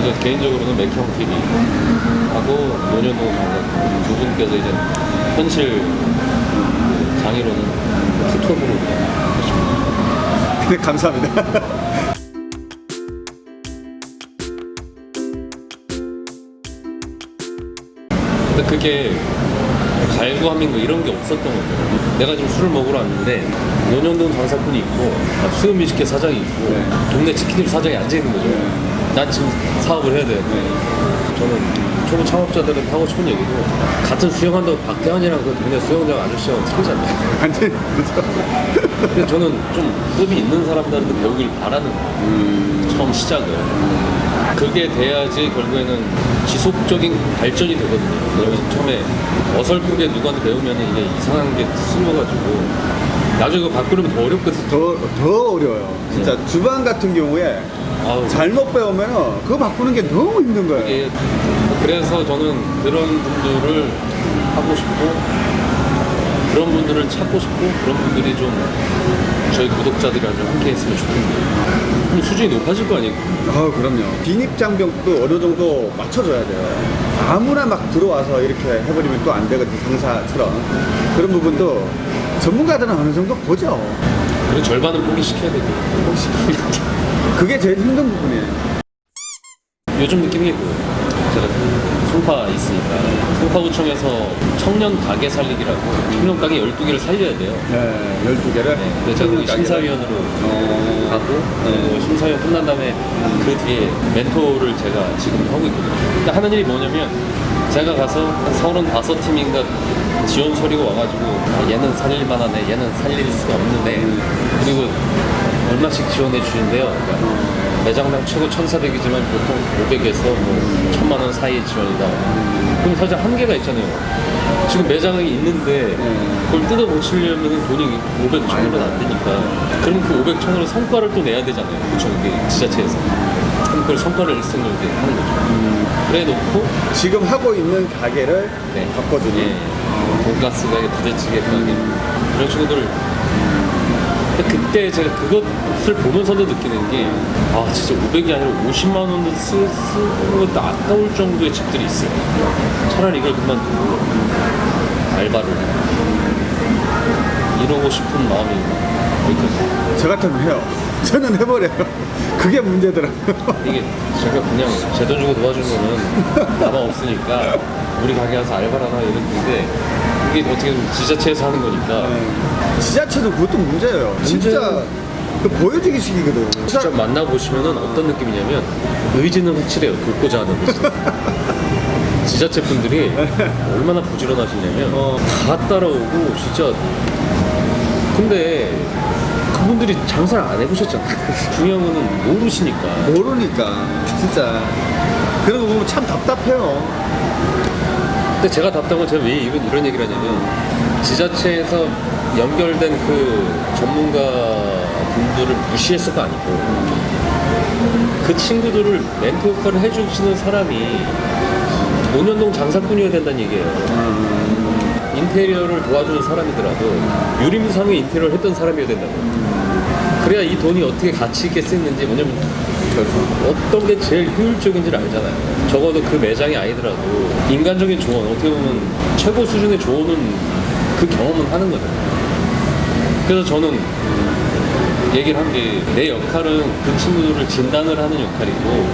그래서 개인적으로는 맥형 TV 하고 노년동 장관 두 분께서 이제 현실 그 강의로는 투톱으로 하십니다. 네, 감사합니다. 근데 그게 갈구함인 거 이런 게 없었던 거죠. 내가 지금 술을 먹으러 왔는데 노년동 장사꾼이 있고 수염 미식회 사장이 있고 동네 치킨집 사장이 앉아 있는 거죠. 난 지금 사업을 해야 돼. 저는 초보 창업자들은 하고 싶은 얘기도 같은 수영한다고 박태환이랑 그 동네 수영장 아저씨랑 틀리잖아요. 완전히 그렇죠. 근데 저는 좀 급이 있는 사람들한테 배우길 바라는 거예요. 처음 시작을. 그게 돼야지 결국에는 지속적인 발전이 되거든요. 그러면 처음에 어설프게 누구한테 배우면 이게 이상한 게 스며가지고 나중에 그거 바꾸려면 더 어렵거든요. 더, 더 어려워요. 진짜 주방 같은 경우에 아우, 잘못 배우면 그거 바꾸는 게 너무 힘든 거예요. 이게 그래서 저는 그런 분들을 하고 싶고 그런 분들을 찾고 싶고 그런 분들이 좀 저희 구독자들이랑 좀 함께 했으면 좋겠네요. 그럼 수준이 높아질 거 아니에요? 아 그럼요. 진입장벽도 어느 정도 맞춰줘야 돼요. 아무나 막 들어와서 이렇게 해버리면 또 안 되거든 상사처럼 그런 부분도 전문가들은 어느 정도 보죠. 그리고 절반은 포기시켜야 되고 그게 제일 힘든 부분이에요. 요즘 느낌이 그 제가 송파 있으니까. 송파구청에서 청년 가게 살리기라고 청년 가게 12개를 살려야 돼요. 네, 12개를. 네, 그래서 제가 심사위원으로 어... 가고 그리고 심사위원 끝난 다음에 그 뒤에 멘토를 제가 지금 하고 있거든요. 근데 하는 일이 뭐냐면 제가 가서 한 35팀인가 지원 서류가 와가지고 아, 얘는 살릴 만하네 얘는 살릴 수가 없는데 그리고 얼마씩 지원해 주는데요. 그러니까 매장당 최고 1,400이지만 보통 500에서 뭐 1,000만 원 사이 지원이다. 그럼 사실 한계가 있잖아요. 지금 매장이 있는데 그걸 뜯어 고치려면 돈이 500, 1,000원은 안 되니까. 그럼 그 500, 1,000원을 성과를 또 내야 되잖아요. 그쵸? 이게 지자체에서. 그럼 그걸 성과를 일승을 이렇게 하는 거죠. 그래 놓고 지금 하고 있는 가게를 네. 바꿔주는. 예. 돈가스 가게, 부대찌개 가게. 이런 친구들 그때 제가 그것을 보면서도 느끼는 게 아 진짜 500이 아니라 50만 원도 쓰, 쓰는 것도 아까울 정도의 집들이 있어요 차라리 이걸 그만두고 알바를 이러고 싶은 마음이 여기까지 저 같으면 해요. 저는 해버려요. 그게 문제더라고요. 이게 제가 그냥 제 돈 주고 도와주는 거는 가방 없으니까 우리 가게 가서 알바를 하나 이랬는데 이게 어떻게 보면 지자체에서 하는 거니까 지자체도 그것도 문제예요. 진짜 그 보여주기 식이거든. 직접 만나보시면은 어떤 느낌이냐면 의지는 확실해요. 돕고자 하는. 의지 지자체 분들이 얼마나 부지런하시냐면 어. 다 따라오고 진짜 근데 그분들이 장사를 안 해보셨잖아요. 중요한 거는 모르시니까. 모르니까. 진짜. 그런 거 보면 참 답답해요. 근데 제가 답답한 건 제가 왜 이런, 이런 얘기를 하냐면 지자체에서 연결된 그 전문가 분들을 무시했어가 아니고 그 친구들을 멘토 역할을 해주시는 사람이 노년동 장사꾼이어야 된다는 얘기예요. 인테리어를 도와주는 사람이더라도 유림상의 인테리어를 했던 사람이어야 된다고. 그래야 이 돈이 어떻게 가치 있게 쓰이는지 뭐냐면 어떤 게 제일 효율적인지를 알잖아요. 적어도 그 매장이 아니더라도 인간적인 조언, 어떻게 보면 최고 수준의 조언은 그 경험은 하는 거잖아요. 그래서 저는 얘기를 한 게 내 역할은 그 친구들을 진단을 하는 역할이고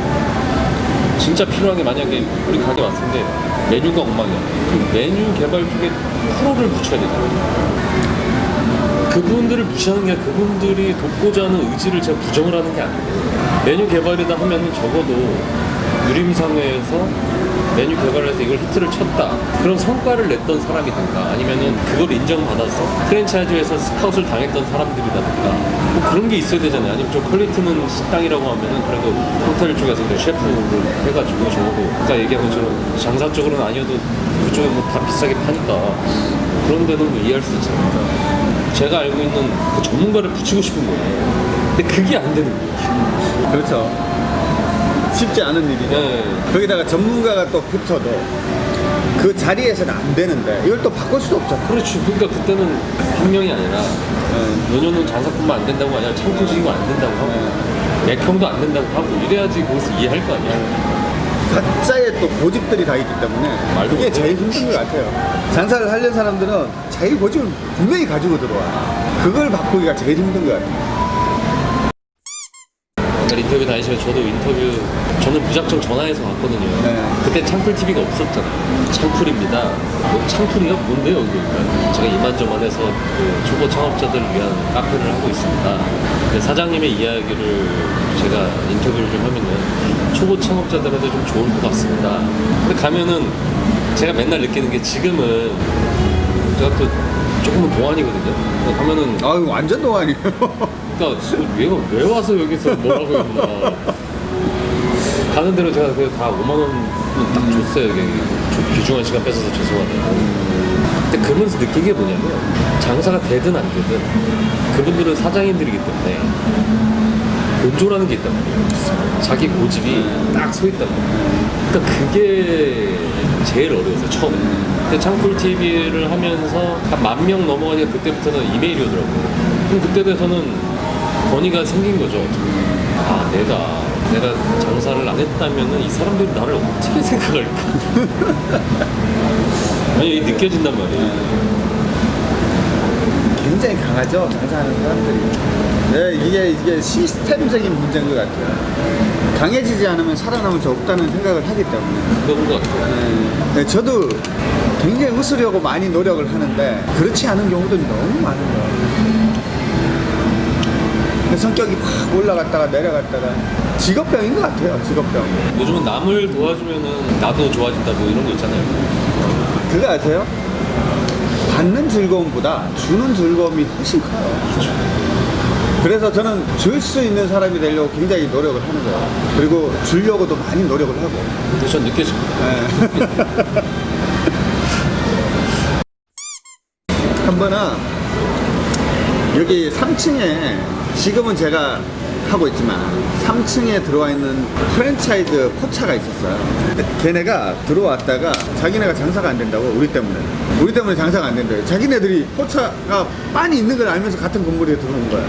진짜 필요한 게 만약에 우리 가게 때 메뉴가 엉망이야. 그 메뉴 개발 쪽에 프로를 붙여야 되잖아요. 그분들을 무시하는 게 그분들이 돕고자 하는 의지를 제가 부정을 하는 게 아니고 메뉴 개발이다 하면은 적어도 유림상회에서 메뉴 개발해서 이걸 히트를 쳤다. 그런 성과를 냈던 사람이든가 아니면은 그걸 인정받아서 프랜차이즈에서 스카웃을 당했던 사람들이라든가 뭐 그런 게 있어야 되잖아요. 아니면 좀 quality는 식당이라고 하면은 그래도 호텔 쪽에서 셰프를 해가지고 적어도 아까 얘기한 것처럼 장사 쪽으로는 아니어도 그쪽에 뭐다 비싸게 파니까 그런 데는 뭐 이해할 수 있잖아요 제가 알고 있는 그 전문가를 붙이고 싶은 거예요. 근데 그게 안 되는 거예요. 그렇죠. 쉽지 않은 일이죠. 네. 거기다가 전문가가 또 붙어도 그 자리에서는 안 되는데 이걸 또 바꿀 수도 없잖아. 그렇죠. 그러니까 그때는 한 명이 아니라 네. 연연은 장사꾼만 안 된다고 아니라 창조직이고 안 된다고 하고 맥형도 안 된다고 하고 이래야지 거기서 이해할 거 아니야. 각자의 또 고집들이 다 있기 때문에 말도 그게 못해. 제일 힘든 것 같아요. 장사를 하려는 사람들은 자기 고집을 분명히 가지고 들어와. 그걸 바꾸기가 제일 힘든 것 같아요. 옛날 인터뷰 다니시면 저도 인터뷰 저는 무작정 전화해서 갔거든요. 네. 그때 창풀 TV가 없었잖아요. 창풀입니다. 뭐 창풀이요? 뭔데요? 그러니까 제가 이만저만해서 그 초보 창업자들을 위한 카페를 하고 있습니다. 사장님의 이야기를 제가 인터뷰를 좀 하면은 초보 창업자들한테 좀 좋을 것 같습니다. 근데 가면은 제가 맨날 느끼는 게 지금은 제가 또 조금은 동안이거든요. 가면은 아유 완전 동안이에요. 그러니까 얘가 왜 와서 여기서 뭐라고 했나. 가는 대로 제가 그다 5만 원딱 줬어요 이게. 조- 귀중한 시간 뺏어서 죄송하다고 근데 그러면서 느낀 게 뭐냐면 장사가 되든 안 되든 그분들은 사장님들이기 때문에 본조라는 게 있단 말이에요. 자기 고집이 딱 서 있단 말이에요. 그러니까 그게 제일 어려웠어요 처음에. 근데 창풀 TV를 하면서 한 만 명 넘어가니까 그때부터는 이메일이 오더라고요. 그럼 그때 돼서는 건의가 생긴 거죠 아 내가 내가 장사를 안 했다면은 이 사람들이 나를 어떻게 생각할까 아니 이게 느껴진단 말이에요 굉장히 강하죠 장사하는 사람들이. 네, 이게 이게 시스템적인 문제인 것 같아요. 강해지지 않으면 살아남을 수 없다는 생각을 하기 때문에. 그런 것 같아요 네, 저도 굉장히 웃으려고 많이 노력을 하는데 그렇지 않은 경우도 너무 많은 거예요. 근데 성격이 확 올라갔다가 내려갔다가 직업병인 것 같아요. 직업병. 요즘은 남을 도와주면은 나도 좋아진다 뭐 이런 거 있잖아요 그거 아세요? 받는 즐거움보다 주는 즐거움이 훨씬 커요. 그래서 저는 줄 수 있는 사람이 되려고 굉장히 노력을 하는 거예요. 그리고 주려고도 많이 노력을 하고. 근데 전 느껴집니다 네. 한 번은 여기 3층에 지금은 제가 하고 있지만 3층에 들어와 있는 프랜차이즈 포차가 있었어요. 걔네가 들어왔다가 자기네가 장사가 안 된다고 우리 때문에 우리 때문에 장사가 안 된대요. 자기네들이 포차가 빤히 있는 걸 알면서 같은 건물에 들어온 거야.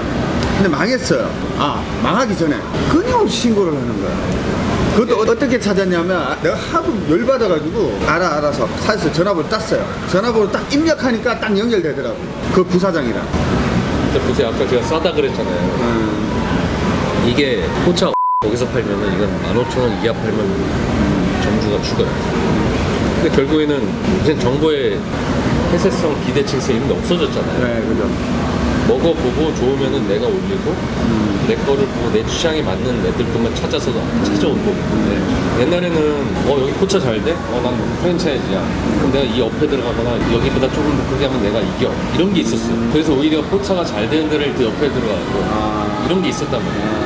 근데 망했어요. 아 망하기 전에 끊임없이 신고를 하는 거야. 그것도 어- 어떻게 찾았냐면 내가 하도 열받아가지고 알아 알아서 사서 전화번호 땄어요. 전화번호 딱 입력하니까 딱 연결되더라고. 그 부사장이랑. 근데 보세요 아까 제가 싸다 그랬잖아요 음, 이게 포차 거기서 팔면은 이건 15,000원 이하 팔면 점주가 죽어요. 근데 결국에는 이제 정보의 폐쇄성 기대칭성 이런 게 없어졌잖아요. 네 그죠. 먹어보고 좋으면은 내가 올리고 내 거를 보고 내 취향에 맞는 애들들만 찾아서 찾아온 거고. 근데 옛날에는 어 여기 포차 잘 돼? 어난 프랜차이즈야. 그럼 내가 이 옆에 들어가거나 여기보다 조금 더 크게 하면 내가 이겨. 이런 게 있었어요. 그래서 오히려 포차가 잘 되는 데를 그 옆에 들어가고 아, 이런 게 있었단 말이야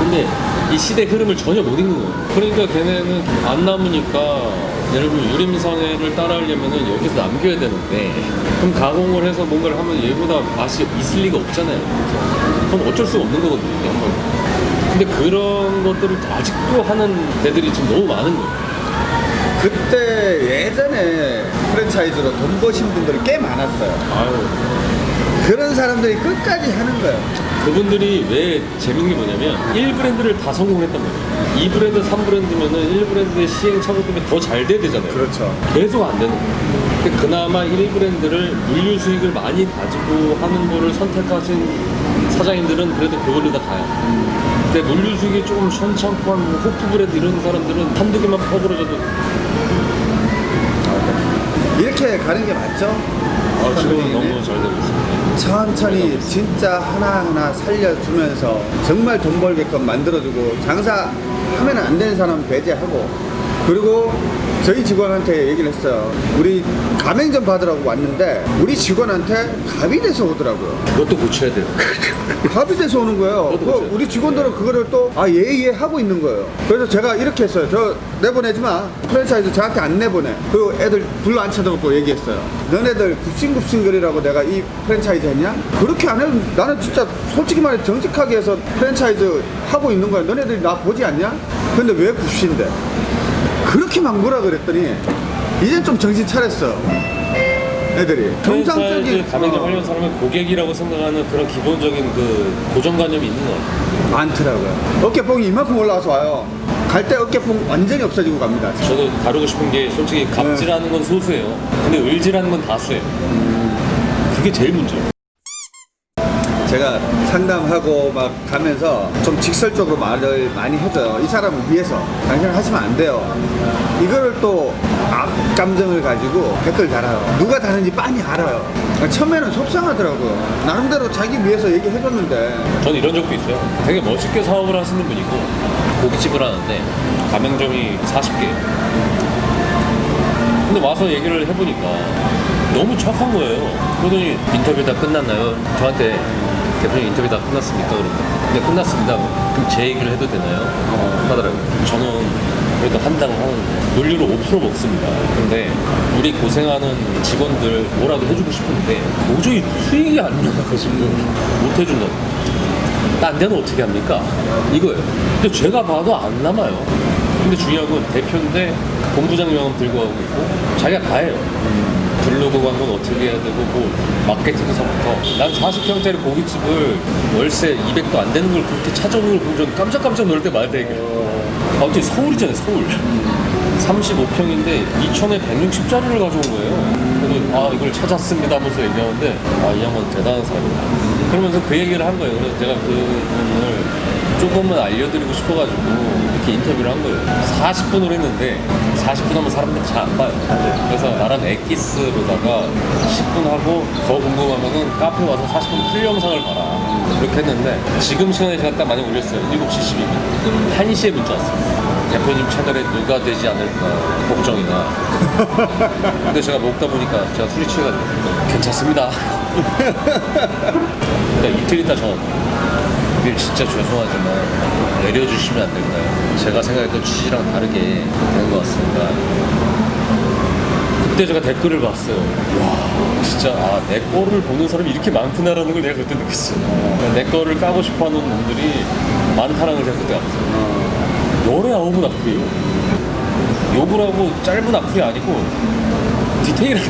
근데 이 시대 흐름을 전혀 못 읽는 거예요. 그러니까 걔네는 안 남으니까 예를 들면 유림상해를 따라하려면은 여기서 남겨야 되는데 그럼 가공을 해서 뭔가를 하면 얘보다 맛이 있을 리가 없잖아요. 그럼 어쩔 수가 없는 거거든요. 이게 한 번. 근데 그런 것들을 아직도 하는 데들이 지금 너무 많은 거예요. 그때 예전에 프랜차이즈로 돈 버신 분들이 꽤 많았어요. 아유. 그런 사람들이 끝까지 하는 거예요. 그분들이 왜 재밌는 게 뭐냐면 1 브랜드를 다 성공했단 말이에요. 2 브랜드, 3 브랜드면은 1 브랜드의 시행 착오 때문에 더잘 돼야 되잖아요. 그렇죠. 계속 안 되는 거예요. 근데 그나마 1 브랜드를 물류 수익을 많이 가지고 하는 거를 선택하신 사장님들은 그래도 그걸로 다 가요. 근데 물류 수익이 조금 시원찮고 한 호프 브랜드 이런 사람들은 한두 개만 퍼부러져도 이렇게 가는 게 맞죠? 아, 지금은 너무 잘 되고 있습니다. 천천히 진짜 하나하나 살려주면서 정말 돈 벌게끔 만들어주고 장사하면 안 되는 사람 배제하고 그리고 저희 직원한테 얘기를 했어요. 우리 가맹점 받으라고 왔는데 우리 직원한테 갑이 돼서 오더라고요. 그것도 고쳐야 돼요. 갑이 돼서 오는 거예요. 그 그렇죠. 우리 직원들은 그거를 또, 아, 예, 예, 하고 있는 거예요. 그래서 제가 이렇게 했어요. 저 내보내지 마. 프랜차이즈 저한테 안 내보내. 그 애들 불러 앉혀놓고 얘기했어요. 너네들 굽신굽신거리라고 내가 이 프랜차이즈 했냐? 그렇게 안 해도 나는 진짜 솔직히 말해 정직하게 해서 프랜차이즈 하고 있는 거야. 너네들이 나 보지 않냐? 근데 왜 굽신데? 그렇게 막 뭐라 그랬더니 이젠 좀 정신 차렸어. 애들이 프랜차이즈 정상적인 가맹점 어, 하려는 사람은 고객이라고 생각하는 그런 기본적인 그 고정관념이 있는 것 같아요. 많더라고요. 어깨뽕이 이만큼 올라와서 와요. 갈 때 어깨뽕 완전히 없어지고 갑니다. 저도 다루고 싶은 게 솔직히 갑질하는 건 소수예요. 근데 을질하는 건 다수예요. 그게 제일 문제예요. 제가 상담하고 막 가면서 좀 직설적으로 말을 많이 해줘요. 이 사람을 위해서 당신은 하시면 안 돼요. 이거를 또 앞감정을 가지고 댓글 달아요. 누가 다는지 빤히 알아요. 처음에는 속상하더라고요. 나름대로 자기 위해서 얘기해줬는데 저는 이런 적도 있어요. 되게 멋있게 사업을 하시는 분이고 고깃집을 하는데 가맹점이 40개. 근데 와서 얘기를 해보니까 너무 착한 거예요. 그러더니 인터뷰 다 끝났나요? 저한테 대표님 인터뷰 다 끝났습니까? 그러면 네 끝났습니다. 그럼 제 얘기를 해도 되나요? 어, 하더라고요. 저는 그래도 한 당 한 물류로 5% 먹습니다. 근데 우리 고생하는 직원들 뭐라도 해주고 싶은데 도저히 수익이 안 나가지고 못 해준다고. 딴 데는 어떻게 합니까? 이거예요. 근데 제가 봐도 안 남아요. 근데 중요한 건 대표인데 본부장 명함 들고 가고 있고 자기가 다 해요. 블로그 광고는 어떻게 해야 되고 뭐 마케팅서부터. 난 40평짜리 고깃집을 월세 200도 안 되는 걸 그렇게 찾아오는 걸 보면 좀 깜짝깜짝 놀랄 때 많다 이게. 아, 어떻게 서울이잖아요 서울. 35평인데 2천에 160짜리를 가져온 거예요. 아 이걸 찾았습니다 하면서 얘기하는데 아이 양반 대단한 사람이다 그러면서 그 얘기를 한 거예요. 그래서 제가 그분을 조금만 알려드리고 싶어가지고 이렇게 인터뷰를 한 거예요. 40분을 했는데 40분 하면 사람들 이 잘 안 봐요. 그래서 나랑 엑기스로다가 10분 하고 더 궁금하면은 카페 와서 40분 풀 영상을 봐라. 그렇게 했는데 지금 시간에 제가 딱 많이 올렸어요. 7시 12분. 1시에 문자 왔어요. 대표님 채널에 누가 되지 않을까 걱정이나. 근데 제가 먹다 보니까 제가 술이 취해가지고 괜찮습니다. 그러니까 이틀 있다 전 일 진짜 죄송하지만 내려주시면 안 될까요? 제가 생각했던 취지랑 다르게 된 것 같습니다. 그때 제가 댓글을 봤어요. 와 진짜 아, 내 거를 보는 사람이 이렇게 많구나라는 걸 내가 그때 느꼈어요. 내 거를 까고 싶어하는 놈들이 많다는 걸 제가 그때 알았어요. 열에 아홉은 악플이에요. 욕을 하고 짧은 악플이 아니고 디테일한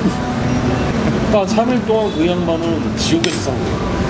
그러니까 3일 동안 그 양반은 지옥에서 산 거예요